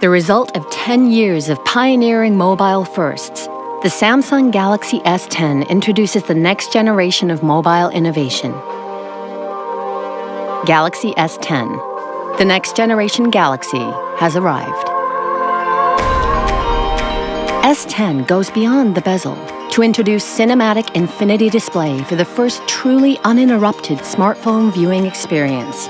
The result of 10 years of pioneering mobile firsts, the Samsung Galaxy S10 introduces the next generation of mobile innovation. Galaxy S10. The next generation Galaxy has arrived. S10 goes beyond the bezel to introduce cinematic infinity display for the first truly uninterrupted smartphone viewing experience.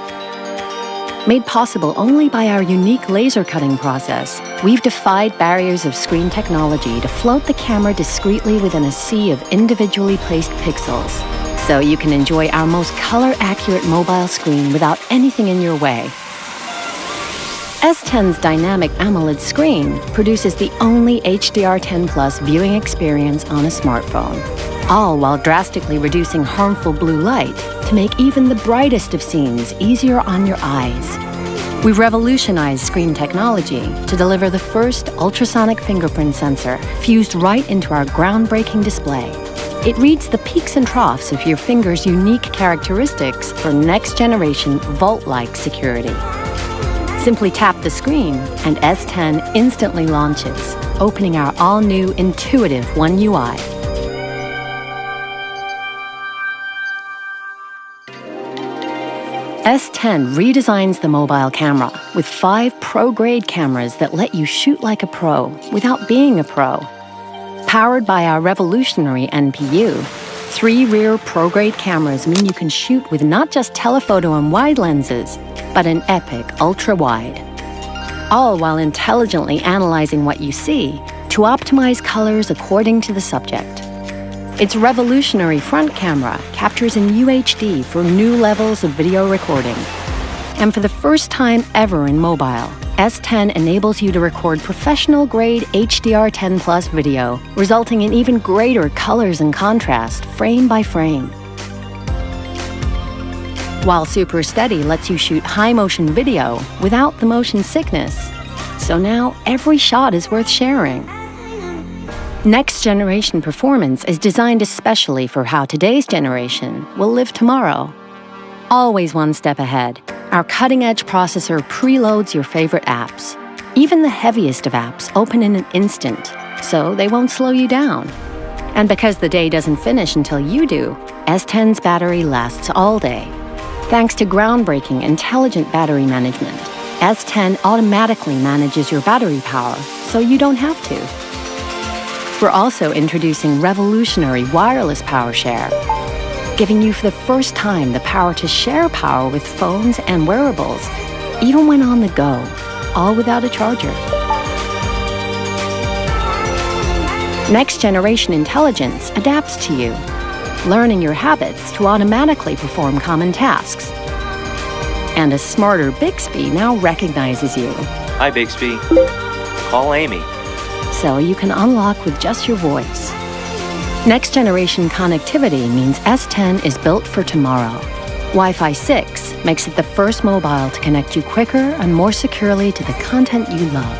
Made possible only by our unique laser cutting process, we've defied barriers of screen technology to float the camera discreetly within a sea of individually placed pixels, so you can enjoy our most color-accurate mobile screen without anything in your way. S10's dynamic AMOLED screen produces the only HDR10 Plus viewing experience on a smartphone, all while drastically reducing harmful blue light to make even the brightest of scenes easier on your eyes. We've revolutionized screen technology to deliver the first ultrasonic fingerprint sensor fused right into our groundbreaking display. It reads the peaks and troughs of your finger's unique characteristics for next-generation vault-like security. Simply tap the screen and S10 instantly launches, opening our all-new intuitive One UI S10 redesigns the mobile camera with five pro-grade cameras that let you shoot like a pro without being a pro. Powered by our revolutionary NPU, three rear pro-grade cameras mean you can shoot with not just telephoto and wide lenses, but an epic ultra-wide. All while intelligently analyzing what you see to optimize colors according to the subject. Its revolutionary front camera captures in UHD for new levels of video recording. And for the first time ever in mobile, S10 enables you to record professional-grade HDR10 Plus video, resulting in even greater colors and contrast, frame by frame. While Super Steady lets you shoot high-motion video without the motion sickness. So now every shot is worth sharing. Next generation performance is designed especially for how today's generation will live tomorrow. Always one step ahead, our cutting edge processor preloads your favorite apps. Even the heaviest of apps open in an instant, so they won't slow you down. And because the day doesn't finish until you do, S10's battery lasts all day. Thanks to groundbreaking intelligent battery management, S10 automatically manages your battery power, so you don't have to. We're also introducing revolutionary wireless power share, giving you for the first time the power to share power with phones and wearables, even when on the go, all without a charger. Next generation intelligence adapts to you, learning your habits to automatically perform common tasks. And a smarter Bixby now recognizes you. Hi, Bixby. Call Amy so you can unlock with just your voice. Next generation connectivity means S10 is built for tomorrow. Wi-Fi 6 makes it the first mobile to connect you quicker and more securely to the content you love.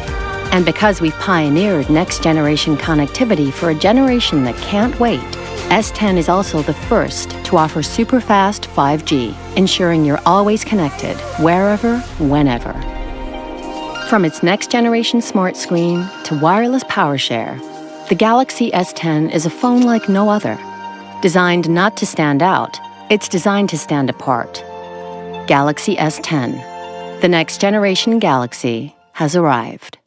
And because we've pioneered next generation connectivity for a generation that can't wait, S10 is also the first to offer super fast 5G, ensuring you're always connected, wherever, whenever. From its next generation smart screen to wireless power share, the Galaxy S10 is a phone like no other. Designed not to stand out, it's designed to stand apart. Galaxy S10. The next generation Galaxy has arrived.